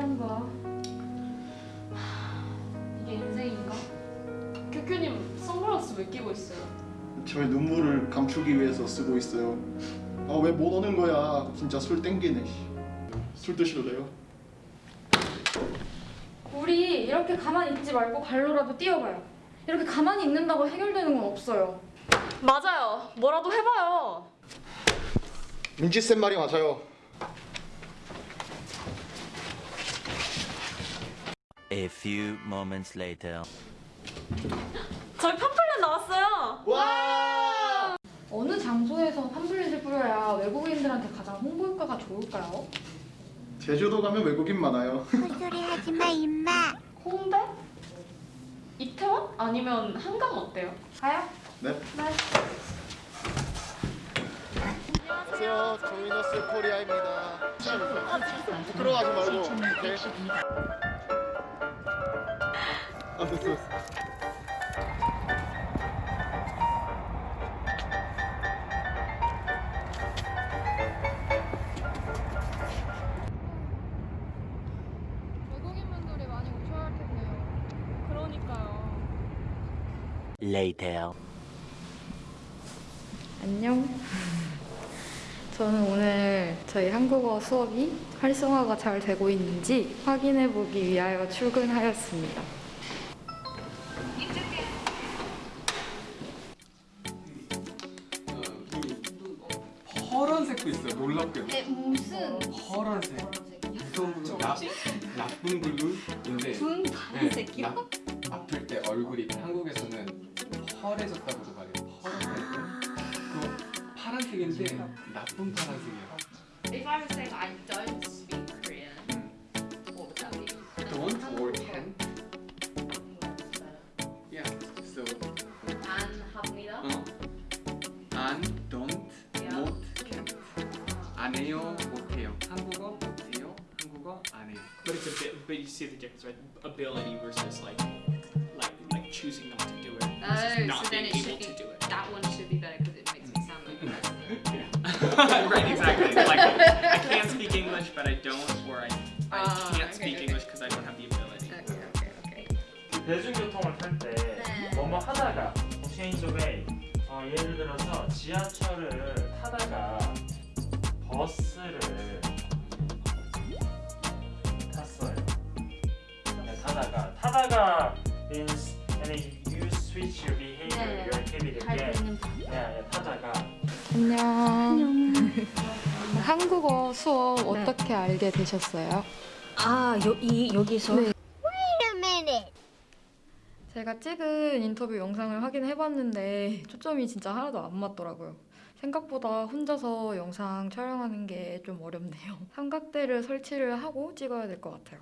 한다. 이게 인생인가? 교교님 선글라스 왜 끼고 있어요? 저의 눈물을 감추기 위해서 쓰고 있어요. 아 왜 못 오는 거야? 진짜 술 땡기네. 씨. 술 드실래요? 우리 이렇게 가만히 있지 말고 발로라도 뛰어봐요. 이렇게 가만히 있는다고 해결되는 건 없어요. 맞아요. 뭐라도 해봐요. 민지 쌤 말이 맞아요. A few moments later. 저희 팜플렛 나왔어요. 와! 어느 장소에서 팜플렛을 뿌려야 외국인들한테 가장 홍보 효과가 좋을까요? 제주도 가면 외국인 많아요. 헛소리 하지 마 임마 홍대? 이태원? 아니면 한강 어때요? 가요? 네. 네. 안녕하세요. 조미너스 코리아입니다. 들어가지 말고. 오케이. 외국인분들이 많이 오셔야 할 텐데요. 그러니까요. Later. 안녕. 저는 오늘 저희 한국어 수업이 활성화가 잘 되고 있는지 확인해 보기 위하여 출근하였습니다. 놀랍게도. 네, 무슨 파란색. 무서운 블루. 나, 나쁜 블루인데. 분 네, 나, 아플 때 얼굴이 한국에서는 펄해졌다고도 말해요. 파란색. 그 파란색인데 나쁜 I don't speak 안 해요, 못해요. 한국어 못해요. 한국어 안 해요. But it's a bit, but you see the difference, right? Ability versus like, like, like choosing not to do it versus Oh, not so then being it able should to be do it. that one should be better because it makes me sound like a president. right, exactly. Like, I can 버스를 탔어요. 네, 타다가 타다가 means and you switch your behavior, 네. your activity 네, 네, 타다가 안녕. 한국어 수업 어떻게 알게 되셨어요? 아, 여, 이, 여기서? 네. Wait a minute 제가 찍은 인터뷰 영상을 확인해봤는데 초점이 진짜 하나도 안 맞더라고요. 생각보다 혼자서 영상 촬영하는 게 좀 어렵네요. 삼각대를 설치를 하고 찍어야 될 것 같아요.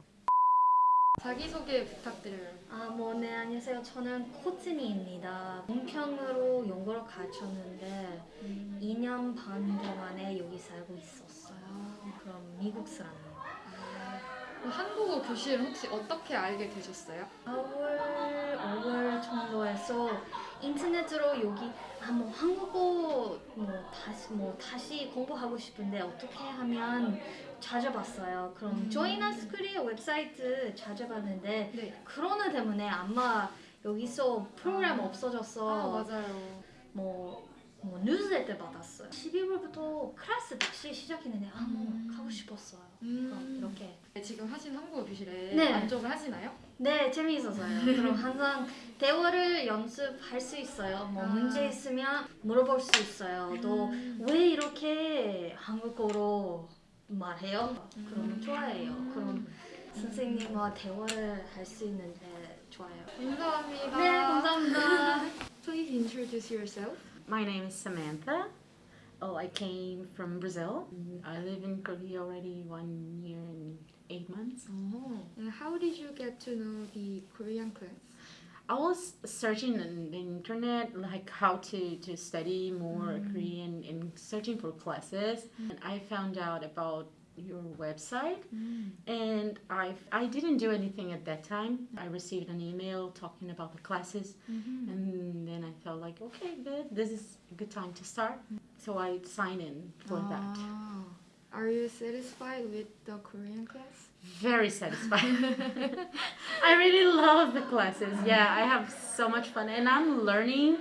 자기소개 부탁드려요. 아, 뭐, 네, 안녕하세요. 저는 코트니입니다. 문평으로 영어를 가르쳤는데 2년 반 동안에 여기 살고 있었어요. 그럼 미국 사람이에요. 한국어 교실 혹시 어떻게 알게 되셨어요? 4월, 5월 정도에서 인터넷으로 여기 아, 뭐 한국어 뭐 다시 뭐 다시 공부하고 싶은데 어떻게 하면 찾아봤어요. 그럼 음. 조이너스 코리아 웹사이트 찾아봤는데 네. 코로나 때문에 아마 여기서 프로그램 없어져서 맞아요. 뭐, 뭐 뉴스레터 받았어요. 12월부터 클래스 다시 시작했는데 아뭐 음. 가고 싶었어요. 그럼 음, 이렇게 지금 하신 한국어 교실에 네. 만족을 하시나요? 네, 재미있었어요. 그럼 항상 대화를 연습할 수 있어요. 뭐 아. 문제 있으면 물어볼 수 있어요. 또 음. 왜 이렇게 한국어로 말해요? 그럼 음. 좋아해요. 그럼 선생님과 대화를 할 수 있는데 좋아요. 감사합니다. 네, 감사합니다. Please introduce yourself. My name is Samantha. Oh, I came from Brazil. Mm-hmm. I live in Korea already one year and eight months. Oh. And how did you get to know the Korean class? I was searching on the internet like how to, to study more mm-hmm. Korean and searching for classes. Mm-hmm. And I found out about your website mm. and I I didn't do anything at that time. I received an email talking about the classes mm-hmm. and then I felt like okay good this is a good time to start. So I signed in for that. Ah. Are you satisfied with the Korean class? Very satisfied. I really love the classes. Yeah, I have so much fun, and I'm learning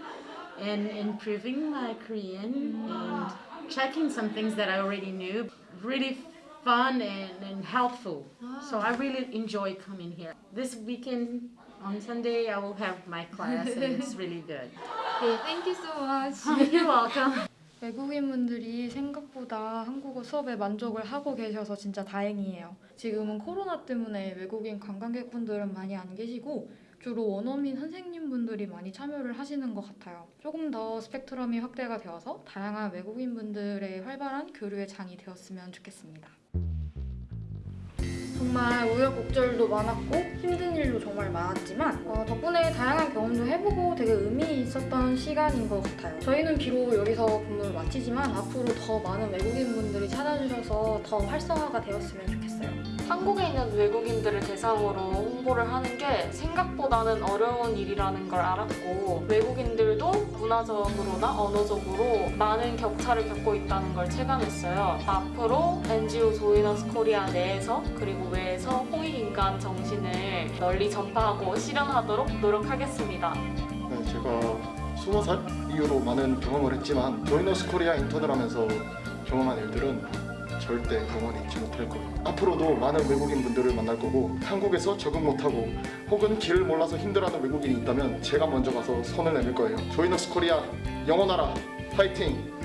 and improving my Korean and checking some things that I already knew. Really fun and, and helpful. So I really enjoy coming here. This weekend on Sunday, I will have my class, and it's really good. Okay, thank you so much. You're welcome. 외국인분들이 생각보다 한국어 수업에 만족을 하고 계셔서 진짜 다행이에요. 지금은 코로나 때문에 외국인 관광객분들은 많이 안 계시고 주로 원어민 선생님분들이 많이 참여를 하시는 것 같아요. 조금 더 스펙트럼이 확대가 되어서 다양한 외국인분들의 활발한 교류의 장이 되었으면 좋겠습니다. 정말 우여곡절도 많았고 힘든 일도 정말 많았지만 어, 덕분에 다양한 경험도 해보고 되게 의미 있었던 시간인 것 같아요. 저희는 비록 여기서 근무를 마치지만 앞으로 더 많은 외국인분들이 찾아주셔서 더 활성화가 되었으면 좋겠어요. 한국에 있는 외국인들을 대상으로 홍보를 하는 게 생각보다는 어려운 일이라는 걸 알았고 외국인들도 문화적으로나 언어적으로 많은 격차를 겪고 있다는 걸 체감했어요. 앞으로 NGO 조이너스 코리아 내에서 그리고 외에서 홍익인간 정신을 널리 전파하고 실현하도록 노력하겠습니다. 네, 제가 20살 이후로 많은 경험을 했지만 조이너스 코리아 인턴을 하면서 경험한 일들은 절대 영원히 잊지 못할 거예요. 앞으로도 많은 외국인 분들을 만날 거고 한국에서 적응 못하고 혹은 길을 몰라서 힘들어하는 외국인이 있다면 제가 먼저 가서 손을 내밀 거예요. 조이너스 코리아 영원하라 파이팅!